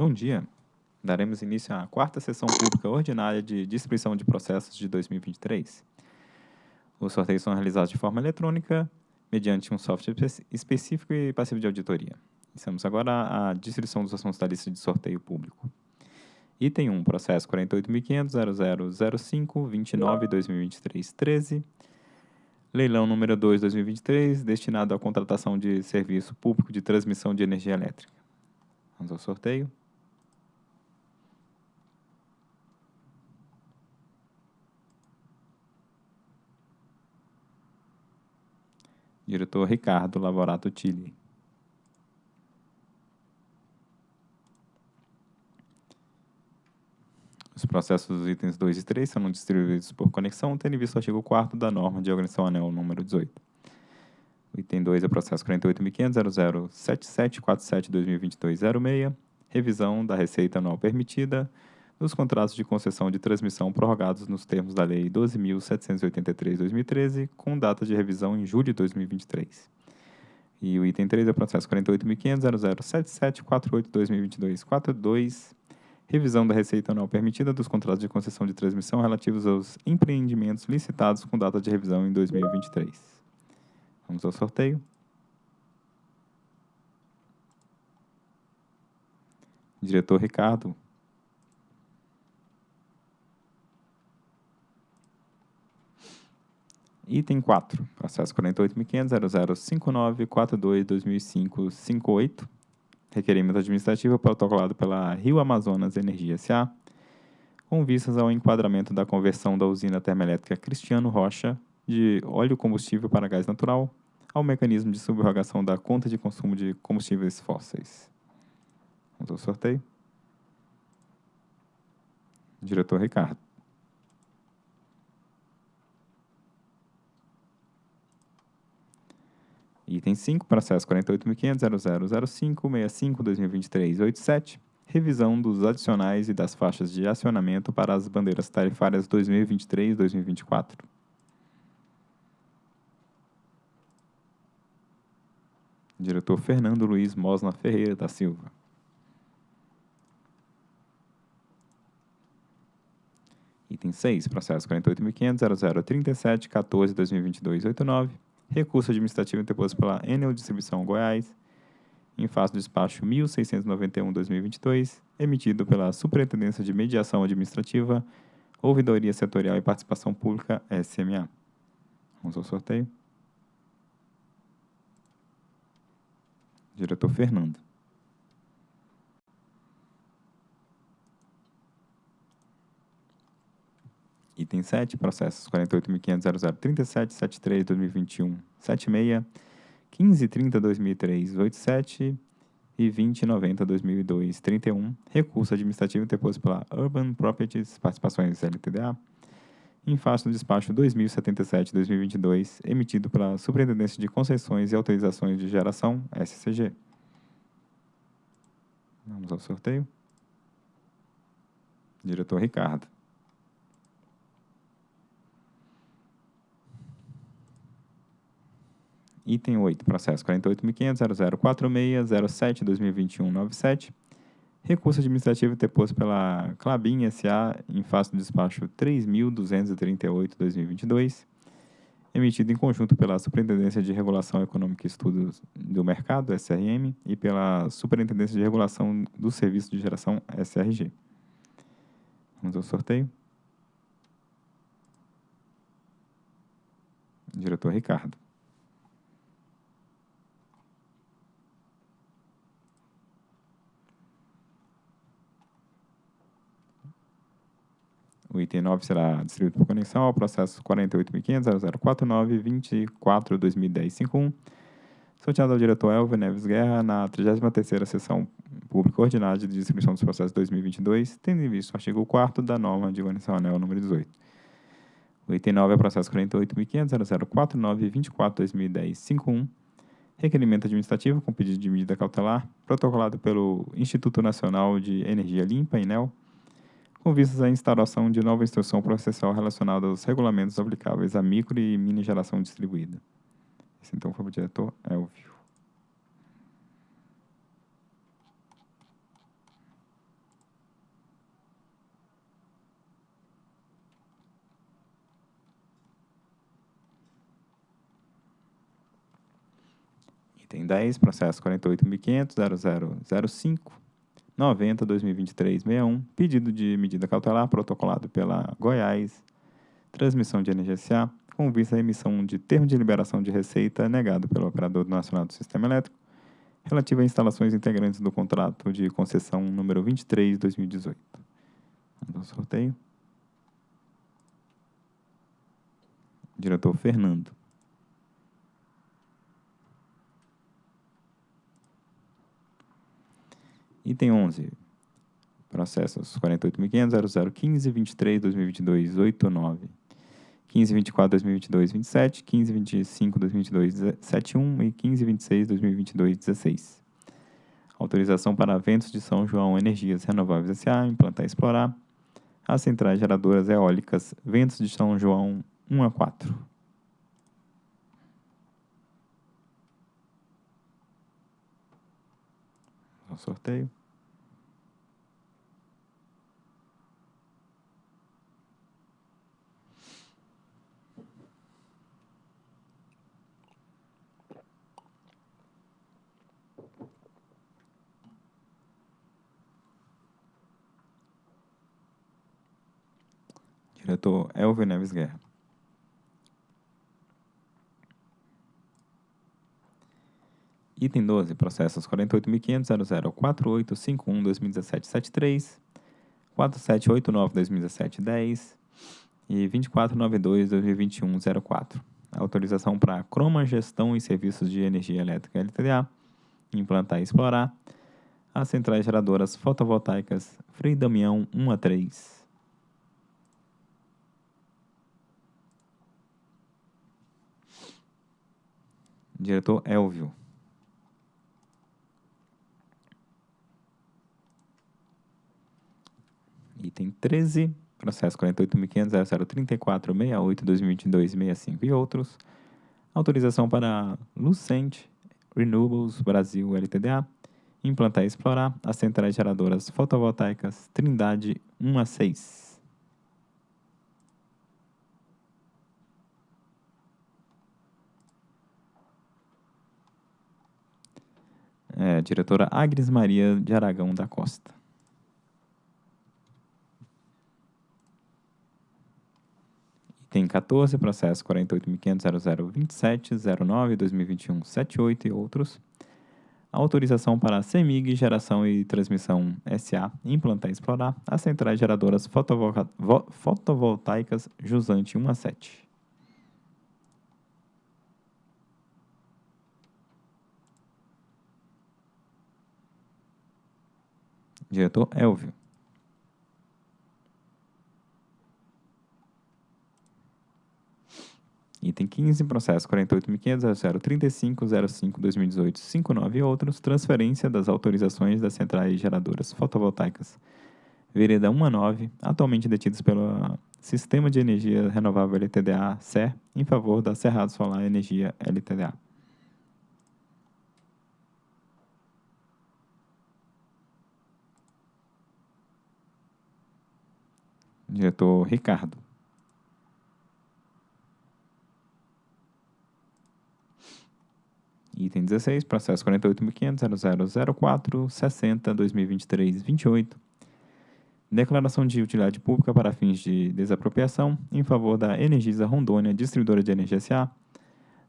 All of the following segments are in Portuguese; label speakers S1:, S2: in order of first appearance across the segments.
S1: Bom dia. Daremos início à quarta sessão pública ordinária de distribuição de processos de 2023. Os sorteios são realizados de forma eletrônica, mediante um software específico e passivo de auditoria. Estamos agora à distribuição dos assuntos da lista de sorteio público. Item 1, processo 48.500.0005.29.2023.13. Leilão número 2, 2023, destinado à contratação de serviço público de transmissão de energia elétrica. Vamos ao sorteio. Diretor Ricardo Lavorato Tilli. Os processos dos itens 2 e 3 serão distribuídos por conexão, tendo em vista o artigo 4 da norma de organização anel número 18. O item 2 é o processo 48.500.007747.2022.06, revisão da receita anual permitida nos contratos de concessão de transmissão prorrogados nos termos da Lei 12.783-2013, com data de revisão em julho de 2023. E o item 3 é o processo 48.500.007748.2022.42, revisão da receita anual permitida dos contratos de concessão de transmissão relativos aos empreendimentos licitados com data de revisão em 2023. Vamos ao sorteio. Diretor Ricardo, Item 4, processo 48.500.0059.42.2005.58, requerimento administrativo protocolado pela Rio Amazonas Energia S.A., com vistas ao enquadramento da conversão da usina termoelétrica Cristiano Rocha de óleo combustível para gás natural ao mecanismo de subrogação da conta de consumo de combustíveis fósseis. Vamos ao sorteio. Diretor Ricardo. Item 5, processo 48.500.0005.65.2023.87, revisão dos adicionais e das faixas de acionamento para as bandeiras tarifárias 2023 e 2024. Diretor Fernando Luiz Mosna Ferreira da Silva. Item 6, processo 48.500.0037.14.2022.89, recurso administrativo interposto pela Enel Distribuição Goiás, em face do despacho 1691-2022, emitido pela Superintendência de Mediação Administrativa, Ouvidoria Setorial e Participação Pública, SMA. Vamos ao sorteio. Diretor Fernando. Item 7, processos 48.500.0037.73.2021.76, 15.30.2003.87 e 20.90.2002.31, recurso administrativo interposto pela Urban Properties Participações LTDA, em face do despacho 2077-2022, emitido pela Superintendência de Concessões e Autorizações de Geração, SCG. Vamos ao sorteio. Diretor Ricardo. Item 8, processo 48.500.0046.07.2021.97, recurso administrativo interposto pela Clabin S.A. em face do despacho 3.238.2022, emitido em conjunto pela Superintendência de Regulação Econômica e Estudos do Mercado, SRM, e pela Superintendência de Regulação do Serviço de Geração, SRG. Vamos ao sorteio. Diretor Ricardo. O item 9 será distribuído por conexão ao processo 48.500.0049.24.2010.51, sorteado ao diretor Elvio Neves Guerra na 33ª Sessão Pública Ordinária de Distribuição dos Processos 2022, tendo em vista o artigo 4 da norma de organização anel número 18. O item 9 é processo 48.500.0049.24.2010.51, requerimento administrativo com pedido de medida cautelar, protocolado pelo Instituto Nacional de Energia Limpa, INEL, com vistas à instauração de nova instrução processual relacionada aos regulamentos aplicáveis à micro e mini geração distribuída. Esse então foi o diretor Elvio. Item 10, processo 48.500.0005. 90, 2023, 61, pedido de medida cautelar protocolado pela Goiás, transmissão de energia SA, com vista à emissão de termo de liberação de receita negado pelo Operador Nacional do Sistema Elétrico, relativo a instalações integrantes do contrato de concessão número 23, 2018. Vamos ao sorteio. Diretor Fernando. Item 11. Processos 48.500.0015, 23, 2022, 89. 1524, 2022, 27, 1525, 2022, 71 e 1526, 2022, 16. Autorização para ventos de São João Energias Renováveis S.A. implantar e explorar as centrais geradoras eólicas Ventos de São João 1 a 4. O sorteio. Diretor Elvio Neves Guerra. Item 12, processos 48.500.004851-2017-73, 4789-2017-10 e 2492-2021-04. Autorização para Croma Gestão e Serviços de Energia Elétrica LTDA, implantar e explorar as centrais geradoras fotovoltaicas Frei Damião 1 a 3. Diretor Elvio. Item 13, processo 48.500.0034.68.2022.65 e outros. Autorização para Lucente Renewables Brasil LTDA implantar e explorar as centrais geradoras fotovoltaicas Trindade 1 a 6. É, diretora Agnes Maria de Aragão da Costa. Item 14, processo 48.500.0027.09.2021.78 e outros. Autorização para a CEMIG Geração e Transmissão SA implantar e explorar as centrais geradoras fotovol fotovoltaicas Jusante 1 a 7. Diretor Elvio. Item 15, processo 48.500.035.05.2018.59 e outros, transferência das autorizações das centrais geradoras fotovoltaicas Vereda 1 a 9, atualmente detidas pelo Sistema de Energia Renovável LTDA, SER, em favor da Cerrado Solar Energia LTDA. Diretor Ricardo. Item 16, processo 48.500.0004.60.2023.28. Declaração de utilidade pública para fins de desapropriação em favor da Energisa Rondônia, distribuidora de energia SA,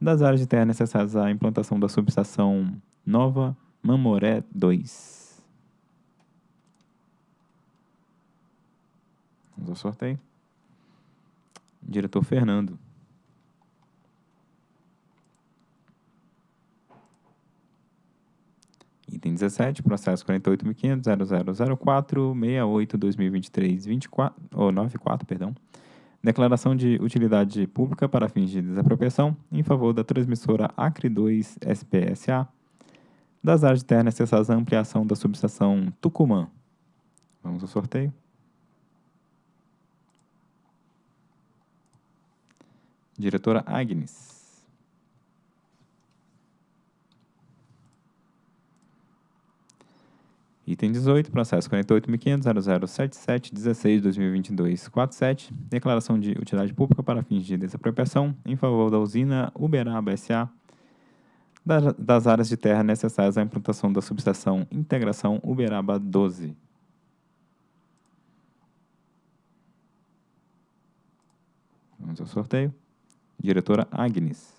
S1: das áreas de terra necessárias à implantação da subestação Nova Mamoré 2. Vamos ao sorteio. Diretor Fernando. Item 17, processo 48.500.0004.68.2023.24, ou 94, perdão. Declaração de utilidade pública para fins de desapropriação em favor da transmissora Acre 2 SPSA das áreas de terra necessárias à ampliação da subestação Tucumã. Vamos ao sorteio. Diretora Agnes. Item 18, processo 48.500.0077.16.2022.47, declaração de utilidade pública para fins de desapropriação em favor da usina Uberaba S.A. das áreas de terra necessárias à implantação da subestação Integração Uberaba 12. Vamos ao sorteio. Diretora Agnes.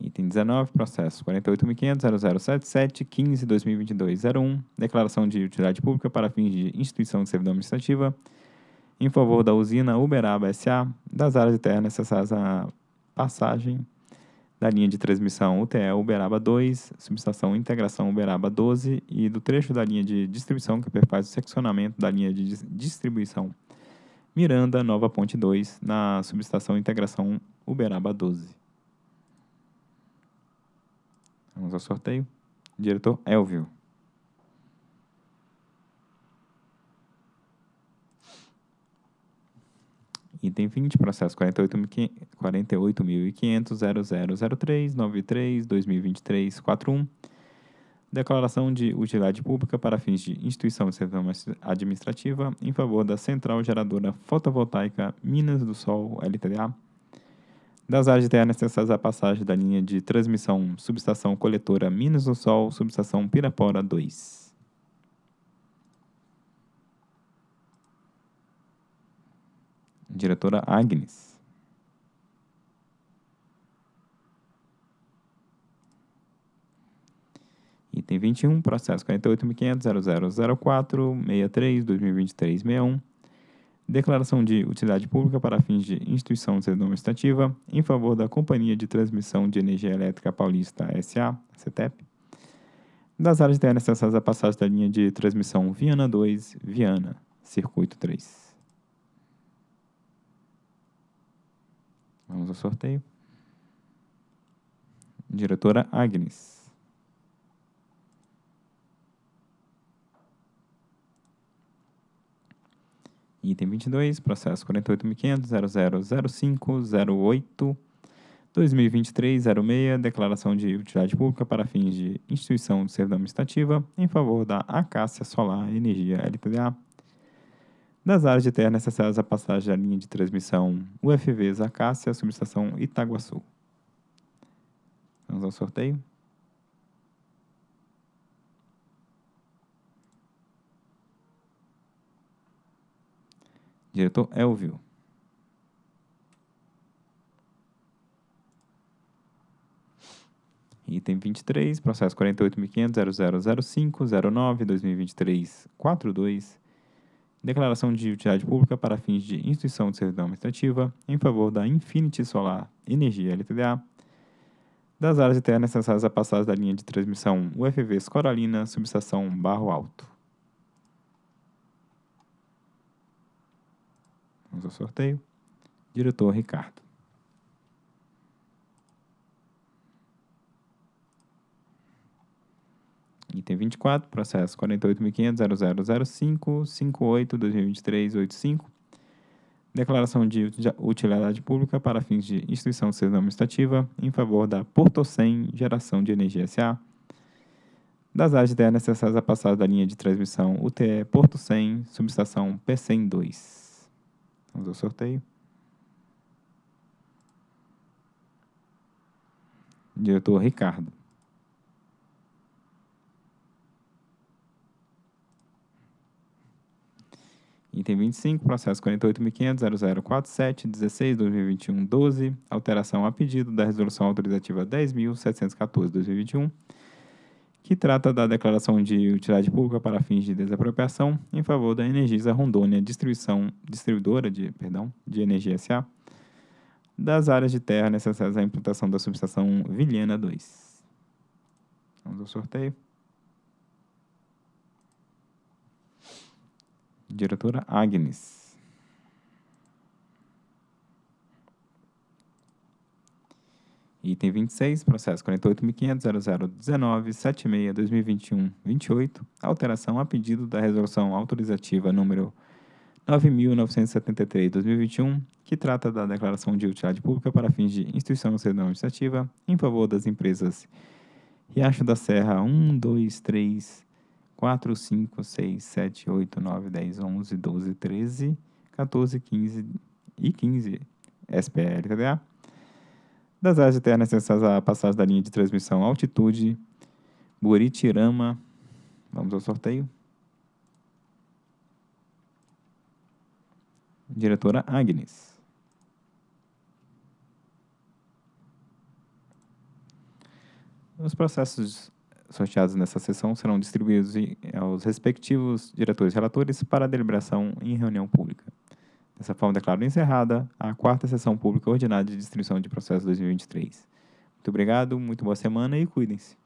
S1: Item 19, processo 48.500.0077.15.2022.01, declaração de utilidade pública para fins de instituição de servidão administrativa em favor da usina Uberaba S.A., das áreas de terra necessárias à passagem da linha de transmissão UTE Uberaba 2, subestação Integração Uberaba 12 e do trecho da linha de distribuição que perfaz o seccionamento da linha de distribuição Miranda Nova Ponte 2, na subestação Integração Uberaba 12. Vamos ao sorteio. Diretor Elvio. Item 20, processo 48.500.0003.93.93.2023.41. Declaração de utilidade pública para fins de instituição de serviço administrativa em favor da Central Geradora Fotovoltaica Minas do Sol, LTDA, das áreas de terra necessárias à passagem da linha de transmissão subestação coletora Minas do Sol, subestação Pirapora 2. Diretora Agnes. Item 21, processo 48.500.0004.63.2023.61. Declaração de utilidade pública para fins de instituição administrativa em favor da Companhia de Transmissão de Energia Elétrica Paulista S.A., CETEP, das áreas de terra necessárias à passagem da linha de transmissão Viana 2, Viana, Circuito 3. Vamos ao sorteio. Diretora Agnes. Item 22, processo 48.500.0005.08.2023.06, declaração de utilidade pública para fins de instituição de servidão administrativa em favor da Acácia Solar Energia LTDA, das áreas de terra necessárias à passagem da linha de transmissão UFV Zacácia, subestação Itaguaçu. Vamos ao sorteio. Diretor Elvio. Item 23, processo 48.500.0005.09.2023.42 declaração de utilidade pública para fins de instituição de servidão administrativa em favor da Infinity Solar Energia LTDA, das áreas de terra necessárias à passagem da linha de transmissão UFV Coralina, subestação Barro Alto. Vamos ao sorteio. Diretor Ricardo. Item 24, processo 48.500.0005.58.2023.85. Declaração de utilidade pública para fins de instituição de administrativa em favor da Portocem Geração de Energia S.A. Das áreas de necessárias à passagem da linha de transmissão UTE Porto 100, subestação P100 2. Vamos ao sorteio. Diretor Ricardo. Item 25, processo 48.500.0047.16.2021.12, alteração a pedido da resolução autorizativa 10.714.2021, que trata da declaração de utilidade pública para fins de desapropriação em favor da Energisa Rondônia Distribuição, Distribuidora de, perdão, de Energia S.A., das áreas de terra necessárias à implantação da subestação Vilhena 2. Vamos ao sorteio. Diretora Agnes. Item 26, processo 48.500.0019.76.2021.28, alteração a pedido da resolução autorizativa número 9.973-2021, que trata da declaração de utilidade pública para fins de instituição servidão administrativa em favor das empresas Riacho da Serra 1, 2, 3, 4, 5, 6, 7, 8, 9, 10, 11, 12, 13, 14, 15 e 15. SPL, TDA. Das áreas internas necessárias à passagem da linha de transmissão altitude Buritirama. Vamos ao sorteio. Diretora Agnes. Os processos sorteados nessa sessão serão distribuídos aos respectivos diretores relatores para deliberação em reunião pública. Dessa forma, declaro encerrada a quarta sessão pública ordinária de distribuição de processos 2023. Muito obrigado, muito boa semana e cuidem-se.